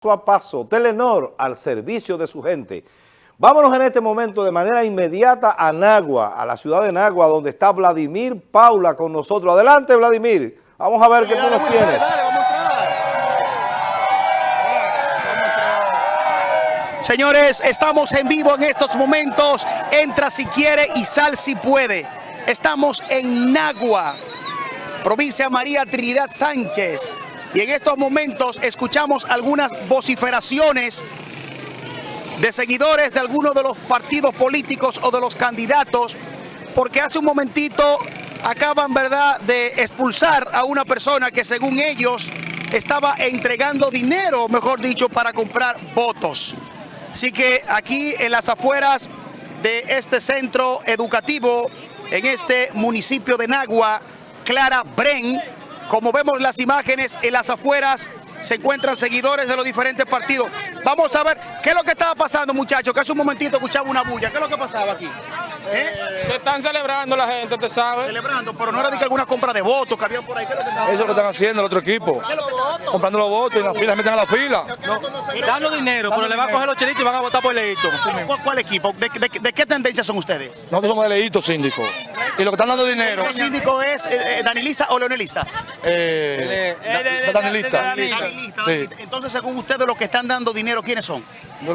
paso a paso, Telenor al servicio de su gente. Vámonos en este momento de manera inmediata a Nagua, a la ciudad de Nagua, donde está Vladimir Paula con nosotros. Adelante, Vladimir. Vamos a ver qué tú nos tienes. Señores, estamos en vivo en estos momentos. Entra si quiere y sal si puede. Estamos en Nagua, provincia María Trinidad Sánchez. Y en estos momentos escuchamos algunas vociferaciones de seguidores de algunos de los partidos políticos o de los candidatos, porque hace un momentito acaban ¿verdad? de expulsar a una persona que según ellos estaba entregando dinero, mejor dicho, para comprar votos. Así que aquí en las afueras de este centro educativo, en este municipio de Nagua, Clara Bren, como vemos las imágenes en las afueras, se encuentran seguidores de los diferentes partidos. Vamos a ver qué es lo que estaba pasando, muchachos, que hace un momentito escuchaba una bulla. ¿Qué es lo que pasaba aquí? ¿Eh? están celebrando la gente, ¿te sabe? Celebrando, pero no era de que alguna compra de votos que había por ahí. ¿Qué es lo que Eso es lo que están haciendo el otro equipo. Comprando los votos y la fila, meten a la fila. dando dinero, pero le va a coger los chelitos y van a votar por Leito. ¿Cuál, equipo? ¿De, qué tendencia son ustedes? Nosotros somos de Leito, síndico. Y lo que están dando dinero... ¿El síndico es eh, eh, danilista o leonelista? Eh, danilista. Entonces, según ustedes, los que están dando dinero, ¿quiénes son?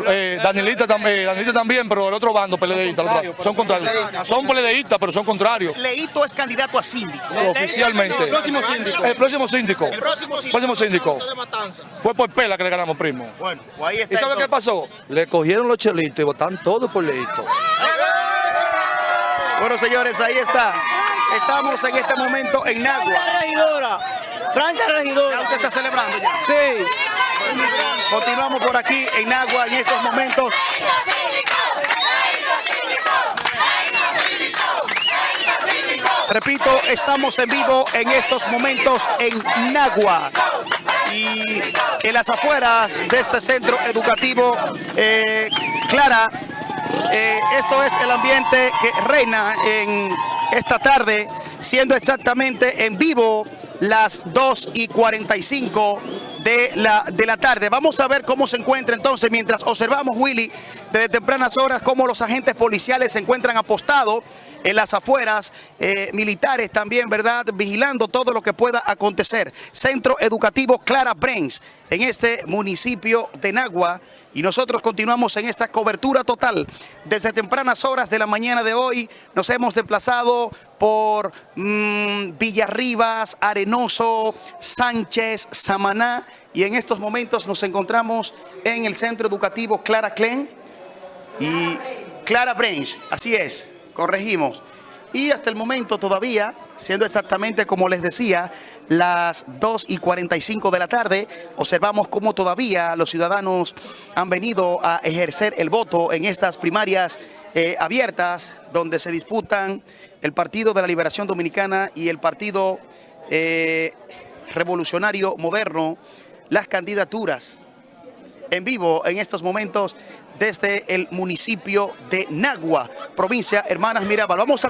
Eh, Danielita, eh, también, pero el otro bando, PLDista, son contrarios. Son PLDistas, pero son contrarios. Leito es candidato a síndico. Oficialmente. El próximo síndico. El próximo síndico. El próximo síndico. Fue por Pela que le ganamos, primo. Bueno, pues ahí está. ¿Y sabe qué pasó? Le cogieron los chelitos y votaron todos por Leito. Bueno, señores, ahí está. Estamos en este momento en Nagua. Francia Regidora. Francia Regidora. ¿Usted está celebrando ya? Sí. Continuamos por aquí en Agua en estos momentos. Repito, estamos en vivo en estos momentos en Nagua y en las afueras de este centro educativo eh, Clara. Eh, esto es el ambiente que reina en esta tarde, siendo exactamente en vivo las 2 y 45 de la, de la tarde. Vamos a ver cómo se encuentra entonces, mientras observamos, Willy, desde tempranas horas, cómo los agentes policiales se encuentran apostados en las afueras, eh, militares también, ¿verdad? Vigilando todo lo que pueda acontecer. Centro Educativo Clara Brains, en este municipio de Nagua. Y nosotros continuamos en esta cobertura total. Desde tempranas horas de la mañana de hoy nos hemos desplazado por mmm, Villarribas, Arenoso, Sánchez, Samaná. Y en estos momentos nos encontramos en el Centro Educativo Clara Clen y Clara Brains. Así es corregimos. Y hasta el momento todavía, siendo exactamente como les decía, las 2 y 45 de la tarde, observamos cómo todavía los ciudadanos han venido a ejercer el voto en estas primarias eh, abiertas, donde se disputan el Partido de la Liberación Dominicana y el Partido eh, Revolucionario Moderno, las candidaturas en vivo en estos momentos desde el municipio de Nagua, provincia Hermanas Mirabal. Vamos a,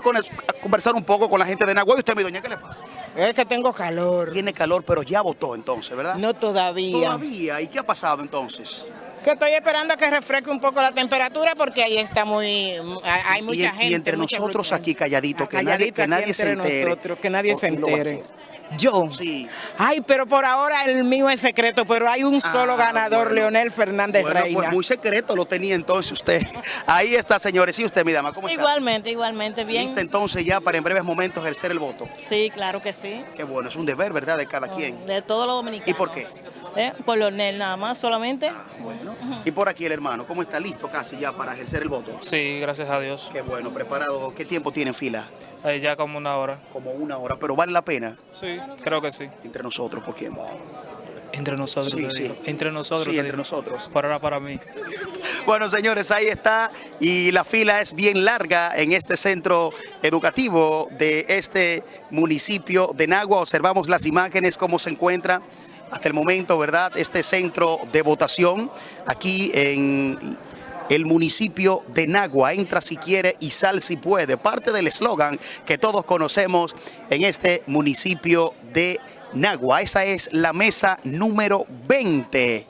conversar un poco con la gente de Nagua. ¿Y usted, mi doña, qué le pasa? Es que tengo calor. Tiene calor, pero ya votó entonces, ¿verdad? No todavía. Todavía. ¿Y qué ha pasado entonces? Que estoy esperando a que refresque un poco la temperatura porque ahí está muy... Hay mucha gente. Y entre nosotros aquí calladito, que nadie, que nadie se entere. que nadie se entere. Yo. Sí. Ay, pero por ahora el mío es secreto, pero hay un solo ah, ganador, Leonel Fernández bueno, Pues muy secreto lo tenía entonces usted. Ahí está, señores. ¿Y usted, mi dama, cómo está? Igualmente, igualmente, bien. ¿Lista entonces ya para en breves momentos ejercer el voto? Sí, claro que sí. Qué bueno, es un deber, ¿verdad?, de cada quien. De todos los dominicanos. ¿Y por qué? ¿Eh? Por Leonel nada más, solamente. Ah, bueno. Y por aquí el hermano, ¿cómo está listo casi ya para ejercer el voto? Sí, gracias a Dios. Qué bueno, preparado. ¿Qué tiempo tiene en fila? Eh, ya como una hora. Como una hora, pero ¿vale la pena? Sí, creo que sí. Entre nosotros, ¿por quién? Entre nosotros, sí, sí. Entre nosotros. Sí, entre nosotros. Por ahora para mí. Bueno, señores, ahí está. Y la fila es bien larga en este centro educativo de este municipio de Nagua. Observamos las imágenes, cómo se encuentra hasta el momento, ¿verdad? Este centro de votación aquí en el municipio de Nagua. Entra si quiere y sal si puede. Parte del eslogan que todos conocemos en este municipio de Nagua. Esa es la mesa número 20.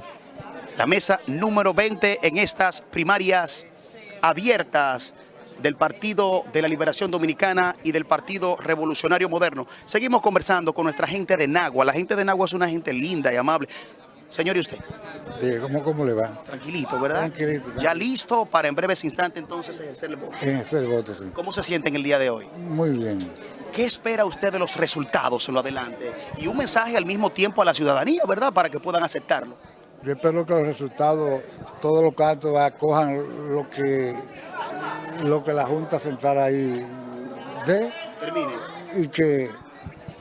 la mesa número 20 en estas primarias abiertas del Partido de la Liberación Dominicana y del Partido Revolucionario Moderno. Seguimos conversando con nuestra gente de Nagua. La gente de Nagua es una gente linda y amable. Señor, ¿y usted? Sí, ¿cómo, ¿Cómo le va? Tranquilito, ¿verdad? Tranquilito, Ya listo para en breves instantes entonces ejercer el voto. Ese el voto, sí. ¿Cómo se siente en el día de hoy? Muy bien. ¿Qué espera usted de los resultados en lo adelante? Y un mensaje al mismo tiempo a la ciudadanía, ¿verdad? Para que puedan aceptarlo. Yo espero que los resultados, todos los cantos acojan lo que, lo que la Junta Central ahí dé Termine. y que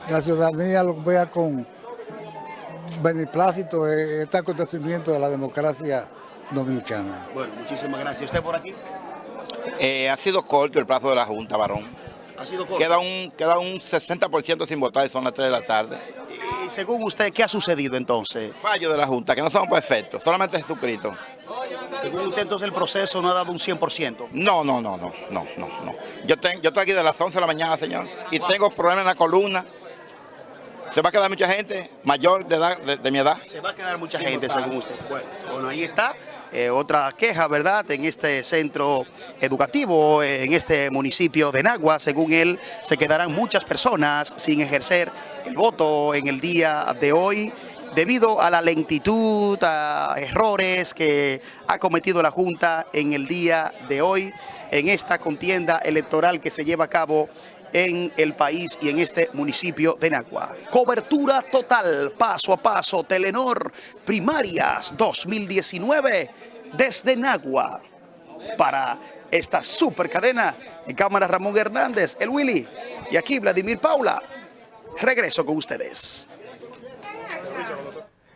la ciudadanía lo vea con beneplácito eh, este acontecimiento de la democracia dominicana. Bueno, muchísimas gracias. ¿Usted por aquí? Eh, ha sido corto el plazo de la Junta, varón. Ha sido corto. Queda un, queda un 60% sin votar y son las 3 de la tarde. Y según usted, ¿qué ha sucedido entonces? Fallo de la Junta, que no somos perfectos, solamente Jesucristo. Según usted, entonces el proceso no ha dado un 100%. No, no, no, no, no, no, no. Yo, ten- yo estoy aquí de las 11 de la mañana, señor, y tengo problemas en la columna. Se va a quedar mucha gente mayor de, edad, de, de mi edad. Se va a quedar mucha gente, según usted. Bueno, bueno, ahí está. Eh, otra queja, ¿verdad? En este centro educativo, en este municipio de Nagua, según él, se quedarán muchas personas sin ejercer el voto en el día de hoy debido a la lentitud, a errores que ha cometido la Junta en el día de hoy, en esta contienda electoral que se lleva a cabo en el país y en este municipio de Nagua. Cobertura total, paso a paso, Telenor Primarias 2019 desde Nagua. Para esta super cadena, en cámara Ramón Hernández, el Willy y aquí Vladimir Paula. Regreso con ustedes.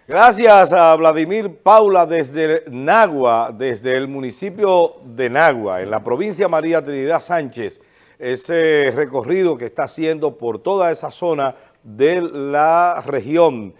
Gracias a Vladimir Paula desde Nagua, desde el municipio de Nagua, en la provincia María Trinidad Sánchez, ese recorrido que está haciendo por toda esa zona de la región.